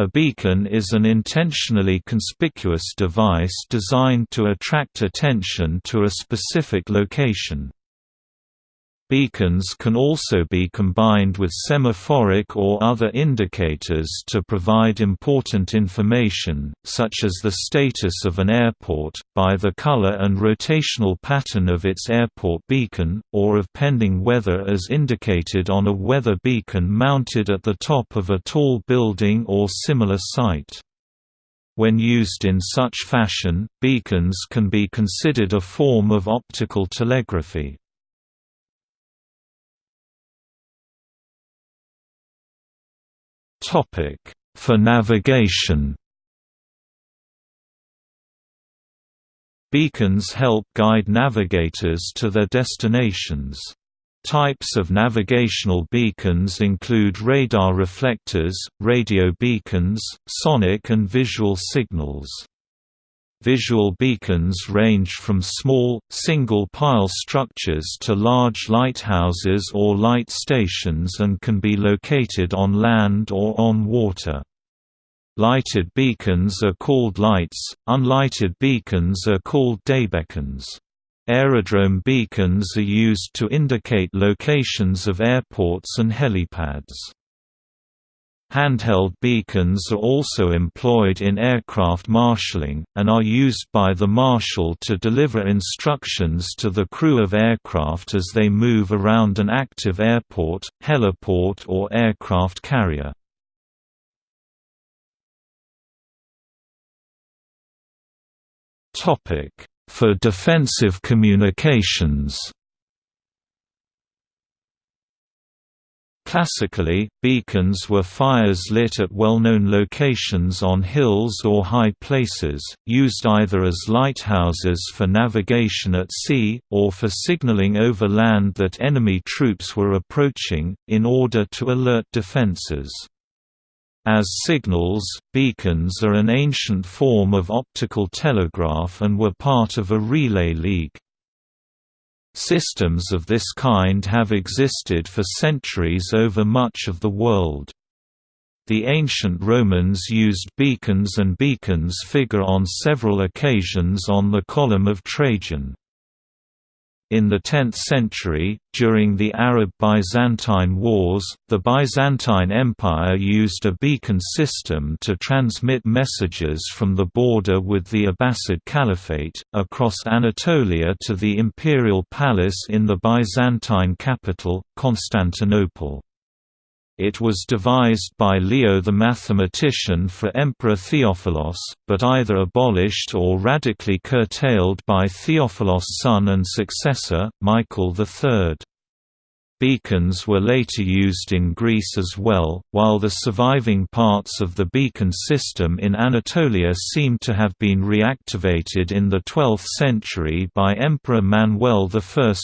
A beacon is an intentionally conspicuous device designed to attract attention to a specific location. Beacons can also be combined with semaphoric or other indicators to provide important information, such as the status of an airport, by the color and rotational pattern of its airport beacon, or of pending weather as indicated on a weather beacon mounted at the top of a tall building or similar site. When used in such fashion, beacons can be considered a form of optical telegraphy. For navigation Beacons help guide navigators to their destinations. Types of navigational beacons include radar reflectors, radio beacons, sonic and visual signals. Visual beacons range from small, single-pile structures to large lighthouses or light stations and can be located on land or on water. Lighted beacons are called lights, unlighted beacons are called daybeacons. Aerodrome beacons are used to indicate locations of airports and helipads. Handheld beacons are also employed in aircraft marshalling, and are used by the marshal to deliver instructions to the crew of aircraft as they move around an active airport, heliport or aircraft carrier. For defensive communications Classically, beacons were fires lit at well-known locations on hills or high places, used either as lighthouses for navigation at sea, or for signaling over land that enemy troops were approaching, in order to alert defenses. As signals, beacons are an ancient form of optical telegraph and were part of a relay league. Systems of this kind have existed for centuries over much of the world. The ancient Romans used beacons and beacons figure on several occasions on the Column of Trajan. In the 10th century, during the Arab-Byzantine Wars, the Byzantine Empire used a beacon system to transmit messages from the border with the Abbasid Caliphate, across Anatolia to the imperial palace in the Byzantine capital, Constantinople. It was devised by Leo the mathematician for Emperor Theophilos, but either abolished or radically curtailed by Theophilos' son and successor, Michael III. Beacons were later used in Greece as well, while the surviving parts of the beacon system in Anatolia seem to have been reactivated in the 12th century by Emperor Manuel I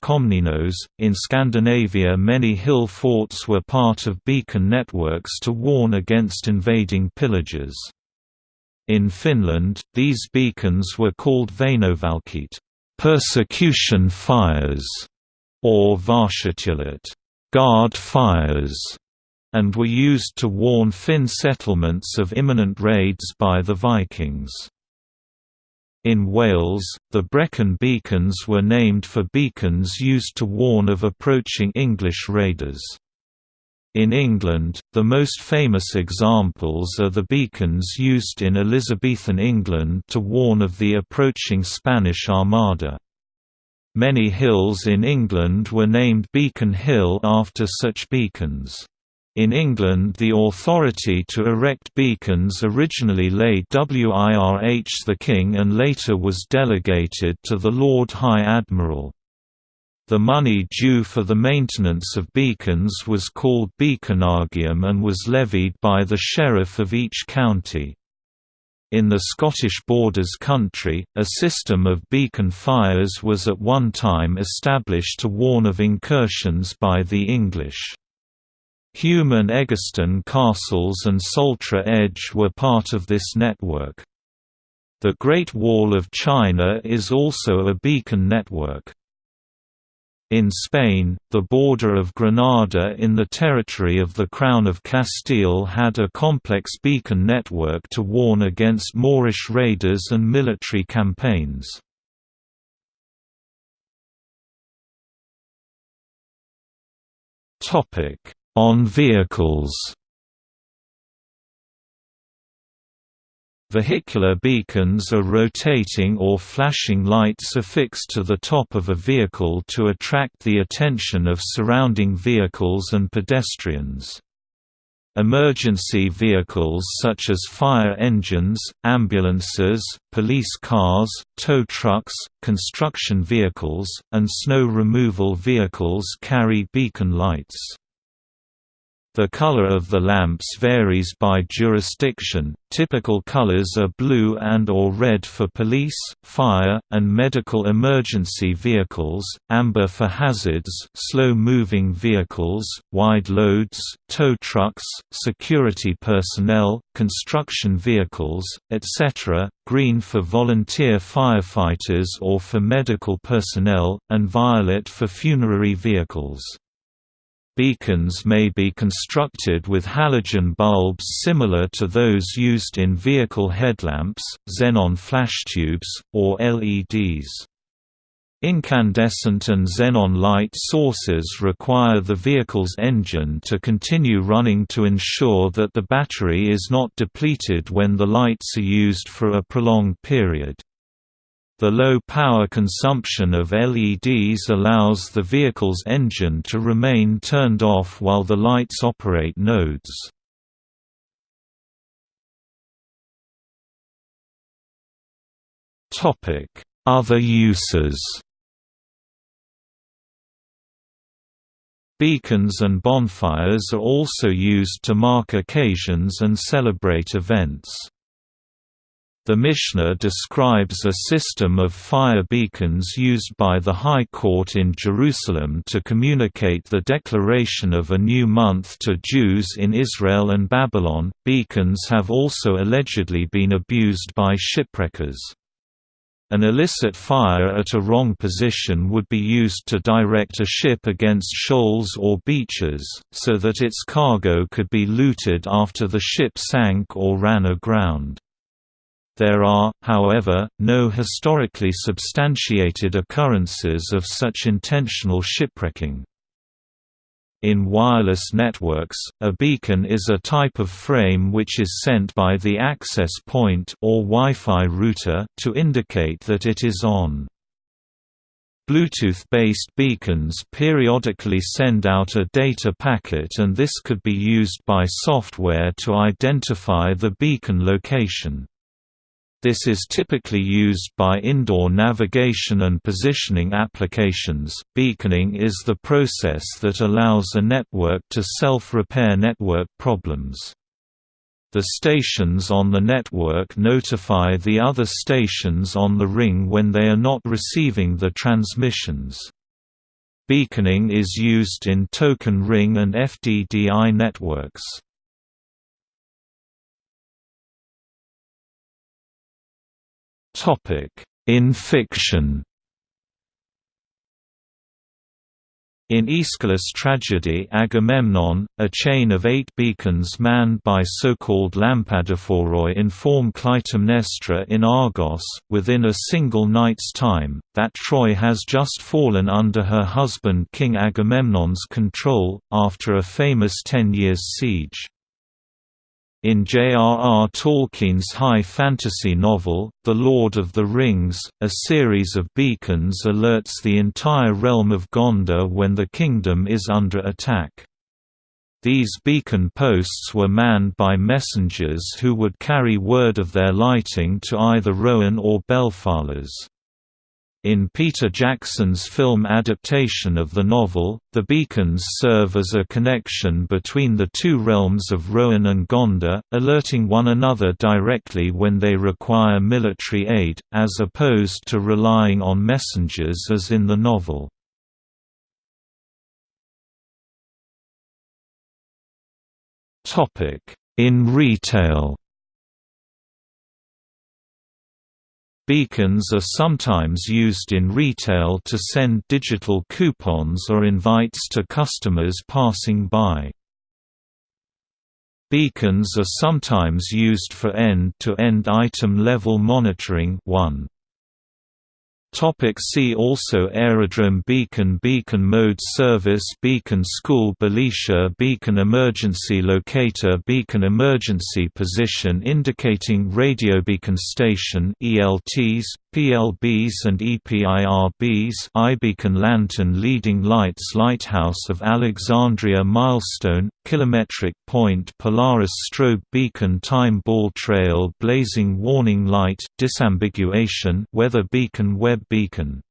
Komnenos. In Scandinavia, many hill forts were part of beacon networks to warn against invading pillagers. In Finland, these beacons were called Vainovalkeat, persecution fires or Vartiotulet guard fires, and were used to warn Finn settlements of imminent raids by the Vikings. In Wales, the Brecon beacons were named for beacons used to warn of approaching English raiders. In England, the most famous examples are the beacons used in Elizabethan England to warn of the approaching Spanish Armada. Many hills in England were named Beacon Hill after such beacons. In England the authority to erect beacons originally lay WIRH the King and later was delegated to the Lord High Admiral. The money due for the maintenance of beacons was called beaconagium and was levied by the sheriff of each county. In the Scottish Borders country, a system of beacon fires was at one time established to warn of incursions by the English. Hume and Eggerstone castles and Soltra Edge were part of this network. The Great Wall of China is also a beacon network. In Spain, the border of Granada in the territory of the Crown of Castile had a complex beacon network to warn against Moorish raiders and military campaigns. On vehicles Vehicular beacons are rotating or flashing lights affixed to the top of a vehicle to attract the attention of surrounding vehicles and pedestrians. Emergency vehicles such as fire engines, ambulances, police cars, tow trucks, construction vehicles, and snow removal vehicles carry beacon lights. The color of the lamps varies by jurisdiction, typical colors are blue and or red for police, fire, and medical emergency vehicles, amber for hazards slow-moving vehicles, wide loads, tow trucks, security personnel, construction vehicles, etc., green for volunteer firefighters or for medical personnel, and violet for funerary vehicles. Beacons may be constructed with halogen bulbs similar to those used in vehicle headlamps, xenon flash tubes, or LEDs. Incandescent and xenon light sources require the vehicle's engine to continue running to ensure that the battery is not depleted when the lights are used for a prolonged period. The low power consumption of LEDs allows the vehicle's engine to remain turned off while the lights operate nodes. Other uses Beacons and bonfires are also used to mark occasions and celebrate events. The Mishnah describes a system of fire beacons used by the High Court in Jerusalem to communicate the declaration of a new month to Jews in Israel and Babylon. Beacons have also allegedly been abused by shipwreckers. An illicit fire at a wrong position would be used to direct a ship against shoals or beaches, so that its cargo could be looted after the ship sank or ran aground. There are, however, no historically substantiated occurrences of such intentional shipwrecking. In wireless networks, a beacon is a type of frame which is sent by the access point or Wi-Fi router to indicate that it is on. Bluetooth-based beacons periodically send out a data packet and this could be used by software to identify the beacon location. This is typically used by indoor navigation and positioning applications. Beaconing is the process that allows a network to self-repair network problems. The stations on the network notify the other stations on the ring when they are not receiving the transmissions. Beaconing is used in token ring and FDDI networks. In fiction In Aeschylus' tragedy Agamemnon, a chain of eight beacons manned by so-called lampadophoroi inform Clytemnestra in Argos, within a single night's time, that Troy has just fallen under her husband King Agamemnon's control, after a famous ten years' siege. In J.R.R. Tolkien's high fantasy novel, The Lord of the Rings, a series of beacons alerts the entire realm of Gondor when the kingdom is under attack. These beacon posts were manned by messengers who would carry word of their lighting to either Rohan or Belfalas. In Peter Jackson's film adaptation of the novel, the beacons serve as a connection between the two realms of Rohan and Gondor, alerting one another directly when they require military aid, as opposed to relying on messengers as in the novel. In retail Beacons are sometimes used in retail to send digital coupons or invites to customers passing by. Beacons are sometimes used for end-to-end item level monitoring 1. Topic see also Aerodrome Beacon Beacon Mode Service Beacon School Belisha Beacon Emergency Locator Beacon Emergency Position Indicating Radio Beacon Station ELTs, PLBs and EPIRBs iBeacon Lantern Leading Lights Lighthouse of Alexandria Milestone, Kilometric Point Polaris Strobe Beacon Time Ball Trail Blazing Warning Light Disambiguation Weather Beacon Web Beacon